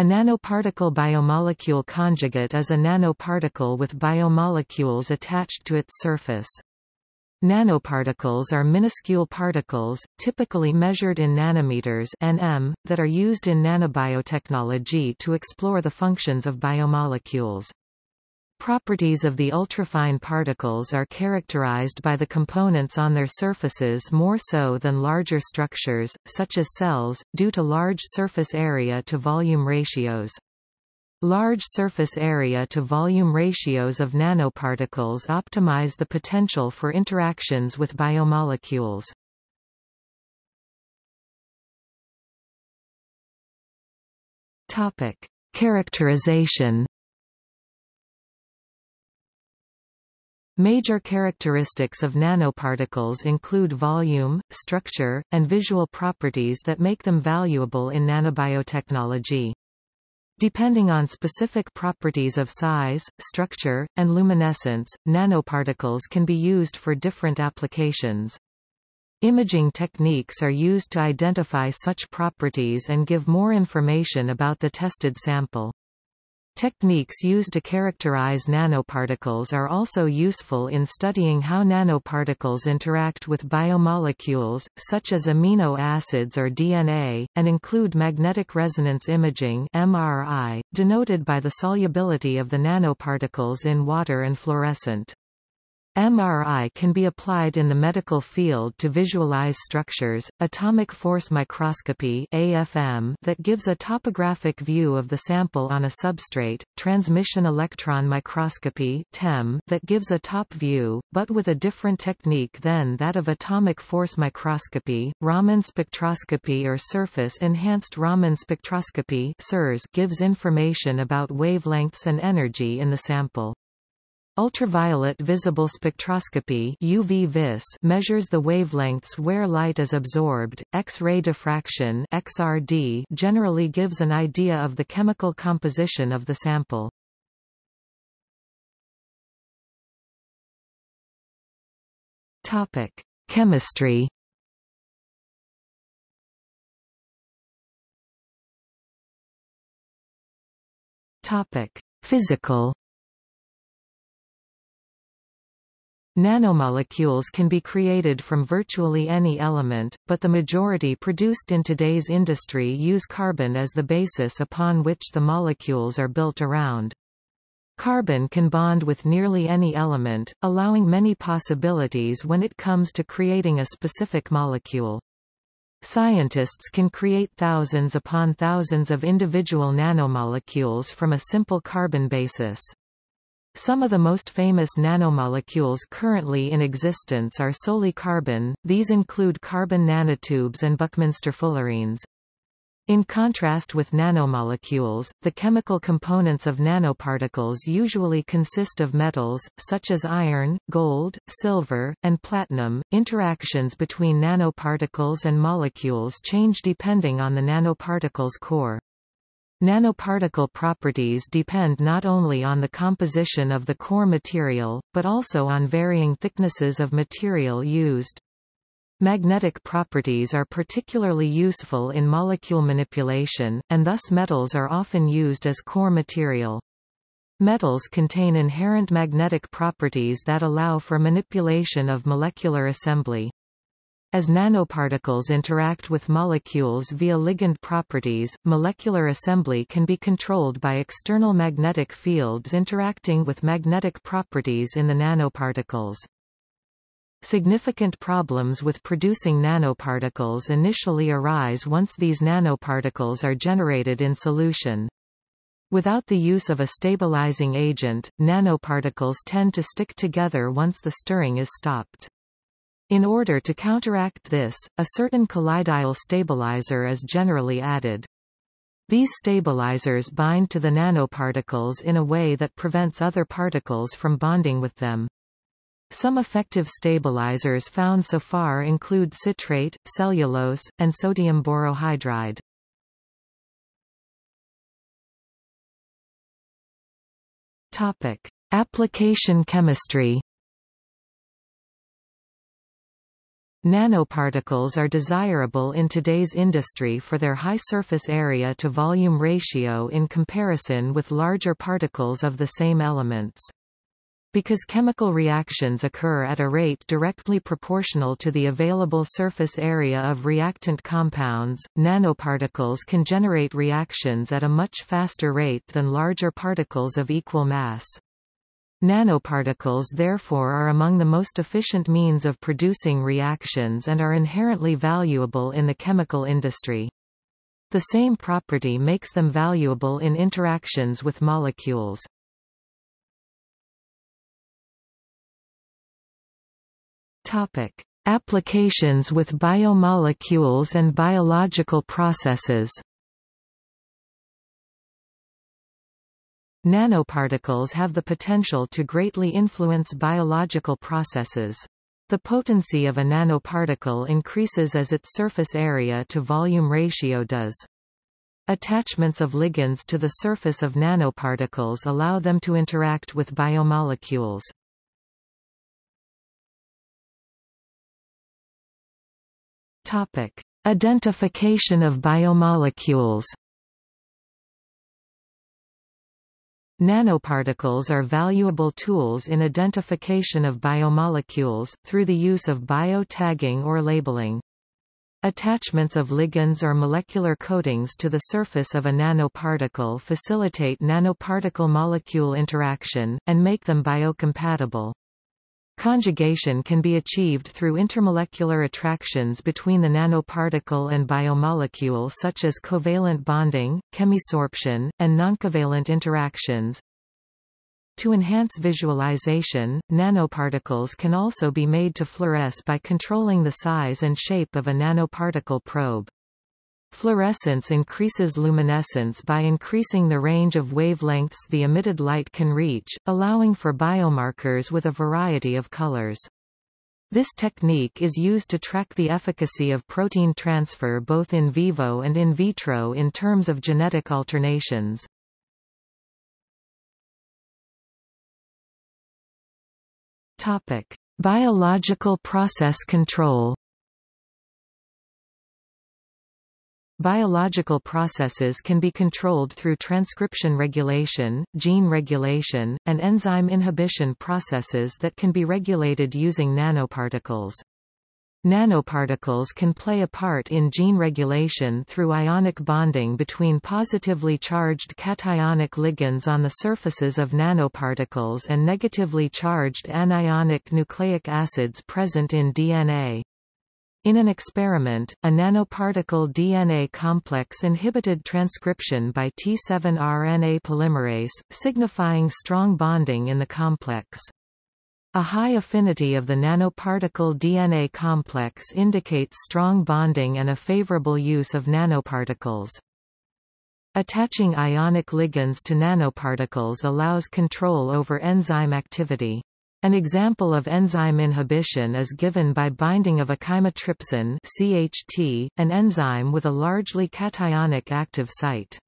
A nanoparticle biomolecule conjugate is a nanoparticle with biomolecules attached to its surface. Nanoparticles are minuscule particles, typically measured in nanometers nm, that are used in nanobiotechnology to explore the functions of biomolecules. Properties of the ultrafine particles are characterized by the components on their surfaces more so than larger structures, such as cells, due to large surface area to volume ratios. Large surface area to volume ratios of nanoparticles optimize the potential for interactions with biomolecules. Topic: Characterization Major characteristics of nanoparticles include volume, structure, and visual properties that make them valuable in nanobiotechnology. Depending on specific properties of size, structure, and luminescence, nanoparticles can be used for different applications. Imaging techniques are used to identify such properties and give more information about the tested sample. Techniques used to characterize nanoparticles are also useful in studying how nanoparticles interact with biomolecules, such as amino acids or DNA, and include magnetic resonance imaging MRI, denoted by the solubility of the nanoparticles in water and fluorescent. MRI can be applied in the medical field to visualize structures, atomic force microscopy AFM that gives a topographic view of the sample on a substrate, transmission electron microscopy TEM that gives a top view, but with a different technique than that of atomic force microscopy, Raman spectroscopy or surface-enhanced Raman spectroscopy gives information about wavelengths and energy in the sample. Ultraviolet visible spectroscopy UV measures the wavelengths where light is absorbed. X-ray diffraction XRD generally gives an idea of the chemical composition of the sample. Topic: Chemistry. Topic: Physical Nanomolecules can be created from virtually any element, but the majority produced in today's industry use carbon as the basis upon which the molecules are built around. Carbon can bond with nearly any element, allowing many possibilities when it comes to creating a specific molecule. Scientists can create thousands upon thousands of individual nanomolecules from a simple carbon basis. Some of the most famous nanomolecules currently in existence are solely carbon, these include carbon nanotubes and Buckminster fullerenes. In contrast with nanomolecules, the chemical components of nanoparticles usually consist of metals, such as iron, gold, silver, and platinum. Interactions between nanoparticles and molecules change depending on the nanoparticle's core. Nanoparticle properties depend not only on the composition of the core material, but also on varying thicknesses of material used. Magnetic properties are particularly useful in molecule manipulation, and thus metals are often used as core material. Metals contain inherent magnetic properties that allow for manipulation of molecular assembly. As nanoparticles interact with molecules via ligand properties, molecular assembly can be controlled by external magnetic fields interacting with magnetic properties in the nanoparticles. Significant problems with producing nanoparticles initially arise once these nanoparticles are generated in solution. Without the use of a stabilizing agent, nanoparticles tend to stick together once the stirring is stopped. In order to counteract this, a certain colloidal stabilizer is generally added. These stabilizers bind to the nanoparticles in a way that prevents other particles from bonding with them. Some effective stabilizers found so far include citrate, cellulose, and sodium borohydride. Topic: Application chemistry Nanoparticles are desirable in today's industry for their high surface area to volume ratio in comparison with larger particles of the same elements. Because chemical reactions occur at a rate directly proportional to the available surface area of reactant compounds, nanoparticles can generate reactions at a much faster rate than larger particles of equal mass. Nanoparticles therefore are among the most efficient means of producing reactions and are inherently valuable in the chemical industry. The same property makes them valuable in interactions with molecules. Topic: Applications with biomolecules and biological processes. Nanoparticles have the potential to greatly influence biological processes. The potency of a nanoparticle increases as its surface area to volume ratio does. Attachments of ligands to the surface of nanoparticles allow them to interact with biomolecules. Topic: Identification of biomolecules. Nanoparticles are valuable tools in identification of biomolecules, through the use of bio-tagging or labeling. Attachments of ligands or molecular coatings to the surface of a nanoparticle facilitate nanoparticle-molecule interaction, and make them biocompatible. Conjugation can be achieved through intermolecular attractions between the nanoparticle and biomolecule such as covalent bonding, chemisorption, and noncovalent interactions. To enhance visualization, nanoparticles can also be made to fluoresce by controlling the size and shape of a nanoparticle probe. Fluorescence increases luminescence by increasing the range of wavelengths the emitted light can reach, allowing for biomarkers with a variety of colors. This technique is used to track the efficacy of protein transfer both in vivo and in vitro in terms of genetic alternations. Topic: Biological process control Biological processes can be controlled through transcription regulation, gene regulation, and enzyme inhibition processes that can be regulated using nanoparticles. Nanoparticles can play a part in gene regulation through ionic bonding between positively charged cationic ligands on the surfaces of nanoparticles and negatively charged anionic nucleic acids present in DNA. In an experiment, a nanoparticle DNA complex inhibited transcription by T7 RNA polymerase, signifying strong bonding in the complex. A high affinity of the nanoparticle DNA complex indicates strong bonding and a favorable use of nanoparticles. Attaching ionic ligands to nanoparticles allows control over enzyme activity. An example of enzyme inhibition is given by binding of a chymotrypsin CHT, an enzyme with a largely cationic active site.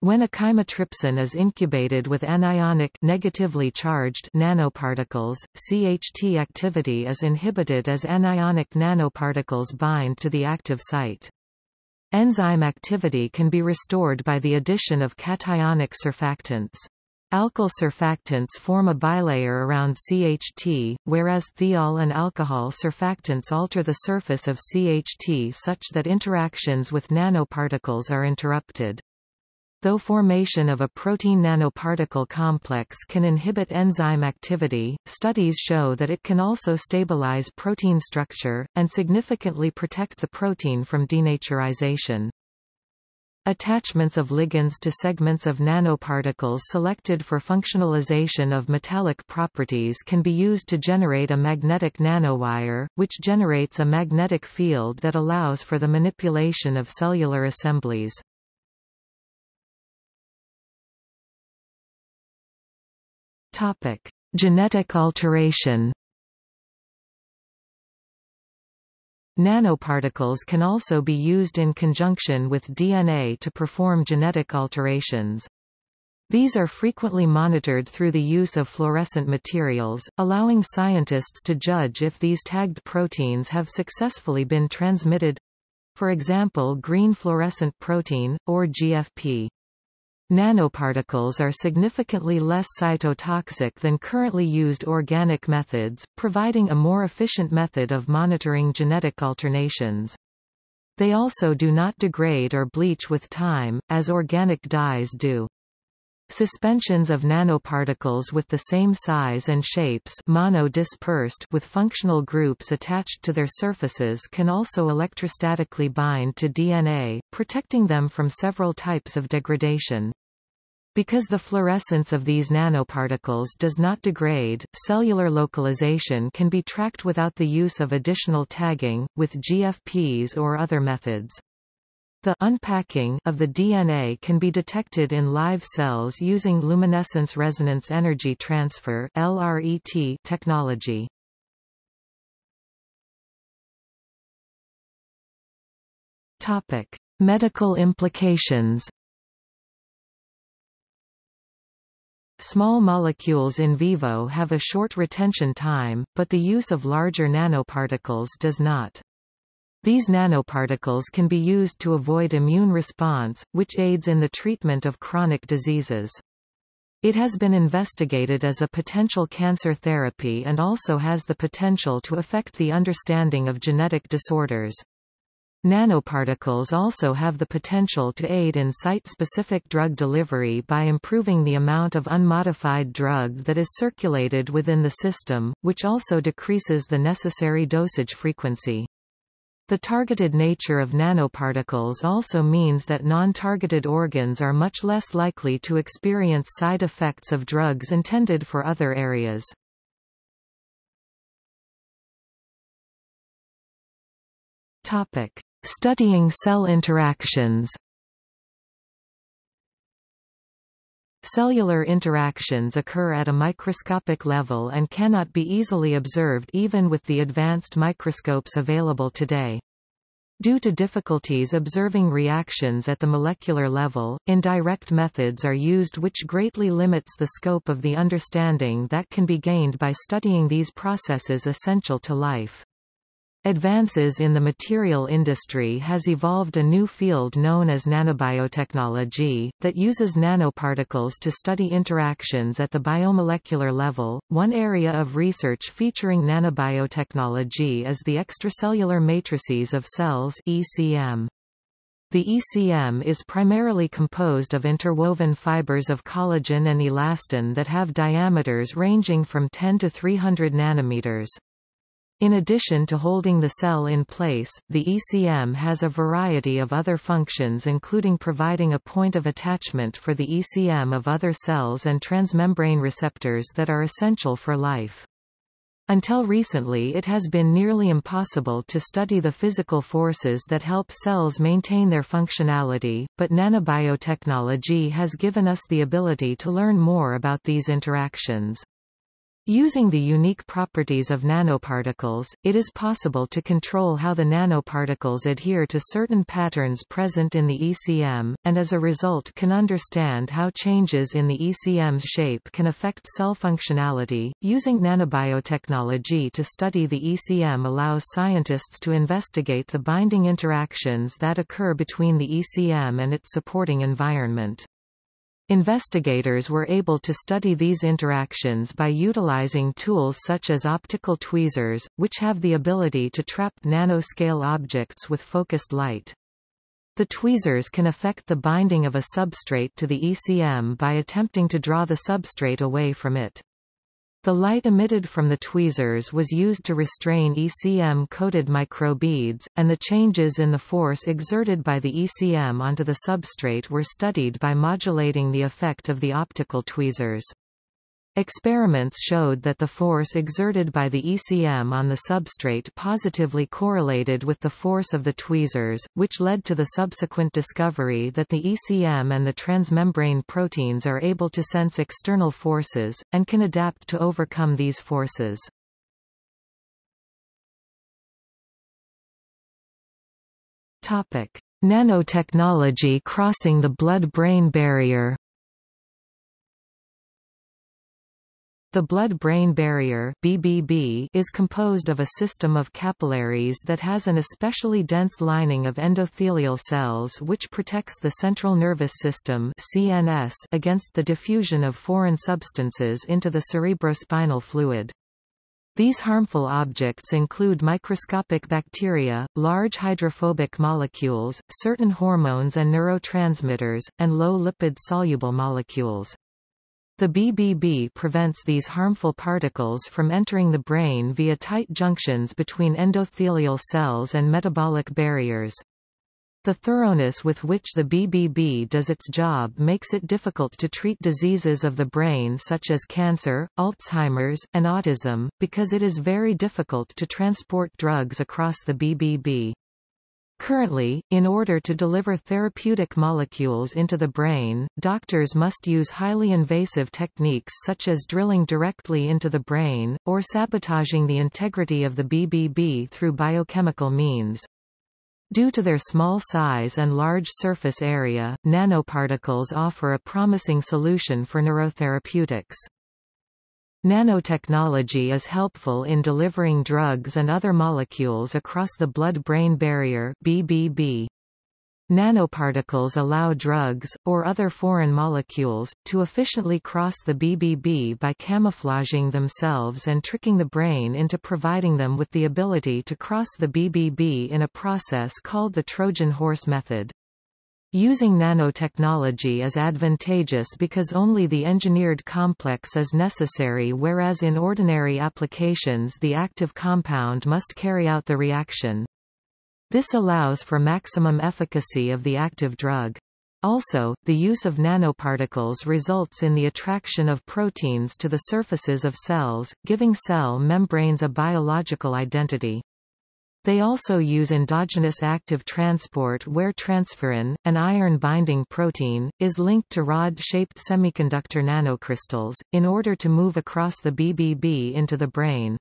When a chymotrypsin is incubated with anionic negatively charged nanoparticles, CHT activity is inhibited as anionic nanoparticles bind to the active site. Enzyme activity can be restored by the addition of cationic surfactants. Alkyl surfactants form a bilayer around CHT, whereas thiol and alcohol surfactants alter the surface of CHT such that interactions with nanoparticles are interrupted. Though formation of a protein nanoparticle complex can inhibit enzyme activity, studies show that it can also stabilize protein structure, and significantly protect the protein from denaturization. Attachments of ligands to segments of nanoparticles selected for functionalization of metallic properties can be used to generate a magnetic nanowire, which generates a magnetic field that allows for the manipulation of cellular assemblies. Topic: Genetic alteration. Nanoparticles can also be used in conjunction with DNA to perform genetic alterations. These are frequently monitored through the use of fluorescent materials, allowing scientists to judge if these tagged proteins have successfully been transmitted—for example green fluorescent protein, or GFP. Nanoparticles are significantly less cytotoxic than currently used organic methods, providing a more efficient method of monitoring genetic alternations. They also do not degrade or bleach with time, as organic dyes do. Suspensions of nanoparticles with the same size and shapes mono-dispersed with functional groups attached to their surfaces can also electrostatically bind to DNA, protecting them from several types of degradation. Because the fluorescence of these nanoparticles does not degrade, cellular localization can be tracked without the use of additional tagging, with GFPs or other methods. The unpacking of the DNA can be detected in live cells using luminescence resonance energy transfer LRET technology. Topic: Medical implications. Small molecules in vivo have a short retention time, but the use of larger nanoparticles does not. These nanoparticles can be used to avoid immune response, which aids in the treatment of chronic diseases. It has been investigated as a potential cancer therapy and also has the potential to affect the understanding of genetic disorders. Nanoparticles also have the potential to aid in site-specific drug delivery by improving the amount of unmodified drug that is circulated within the system, which also decreases the necessary dosage frequency. The targeted nature of nanoparticles also means that non-targeted organs are much less likely to experience side effects of drugs intended for other areas. Topic: Studying cell interactions. Cellular interactions occur at a microscopic level and cannot be easily observed even with the advanced microscopes available today. Due to difficulties observing reactions at the molecular level, indirect methods are used which greatly limits the scope of the understanding that can be gained by studying these processes essential to life. Advances in the material industry has evolved a new field known as nanobiotechnology, that uses nanoparticles to study interactions at the biomolecular level. One area of research featuring nanobiotechnology is the extracellular matrices of cells ECM. The ECM is primarily composed of interwoven fibers of collagen and elastin that have diameters ranging from 10 to 300 nanometers. In addition to holding the cell in place, the ECM has a variety of other functions including providing a point of attachment for the ECM of other cells and transmembrane receptors that are essential for life. Until recently it has been nearly impossible to study the physical forces that help cells maintain their functionality, but nanobiotechnology has given us the ability to learn more about these interactions. Using the unique properties of nanoparticles, it is possible to control how the nanoparticles adhere to certain patterns present in the ECM, and as a result can understand how changes in the ECM's shape can affect cell functionality. Using nanobiotechnology to study the ECM allows scientists to investigate the binding interactions that occur between the ECM and its supporting environment. Investigators were able to study these interactions by utilizing tools such as optical tweezers, which have the ability to trap nanoscale objects with focused light. The tweezers can affect the binding of a substrate to the ECM by attempting to draw the substrate away from it. The light emitted from the tweezers was used to restrain ECM-coated microbeads, and the changes in the force exerted by the ECM onto the substrate were studied by modulating the effect of the optical tweezers. Experiments showed that the force exerted by the ECM on the substrate positively correlated with the force of the tweezers, which led to the subsequent discovery that the ECM and the transmembrane proteins are able to sense external forces, and can adapt to overcome these forces. Nanotechnology crossing the blood-brain barrier The blood-brain barrier BBB is composed of a system of capillaries that has an especially dense lining of endothelial cells which protects the central nervous system CNS against the diffusion of foreign substances into the cerebrospinal fluid. These harmful objects include microscopic bacteria, large hydrophobic molecules, certain hormones and neurotransmitters, and low-lipid soluble molecules. The BBB prevents these harmful particles from entering the brain via tight junctions between endothelial cells and metabolic barriers. The thoroughness with which the BBB does its job makes it difficult to treat diseases of the brain such as cancer, Alzheimer's, and autism, because it is very difficult to transport drugs across the BBB. Currently, in order to deliver therapeutic molecules into the brain, doctors must use highly invasive techniques such as drilling directly into the brain, or sabotaging the integrity of the BBB through biochemical means. Due to their small size and large surface area, nanoparticles offer a promising solution for neurotherapeutics. Nanotechnology is helpful in delivering drugs and other molecules across the blood-brain barrier BBB. Nanoparticles allow drugs, or other foreign molecules, to efficiently cross the BBB by camouflaging themselves and tricking the brain into providing them with the ability to cross the BBB in a process called the Trojan horse method. Using nanotechnology is advantageous because only the engineered complex is necessary whereas in ordinary applications the active compound must carry out the reaction. This allows for maximum efficacy of the active drug. Also, the use of nanoparticles results in the attraction of proteins to the surfaces of cells, giving cell membranes a biological identity. They also use endogenous active transport where transferrin, an iron-binding protein, is linked to rod-shaped semiconductor nanocrystals, in order to move across the BBB into the brain.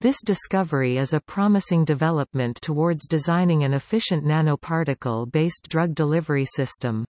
This discovery is a promising development towards designing an efficient nanoparticle-based drug delivery system.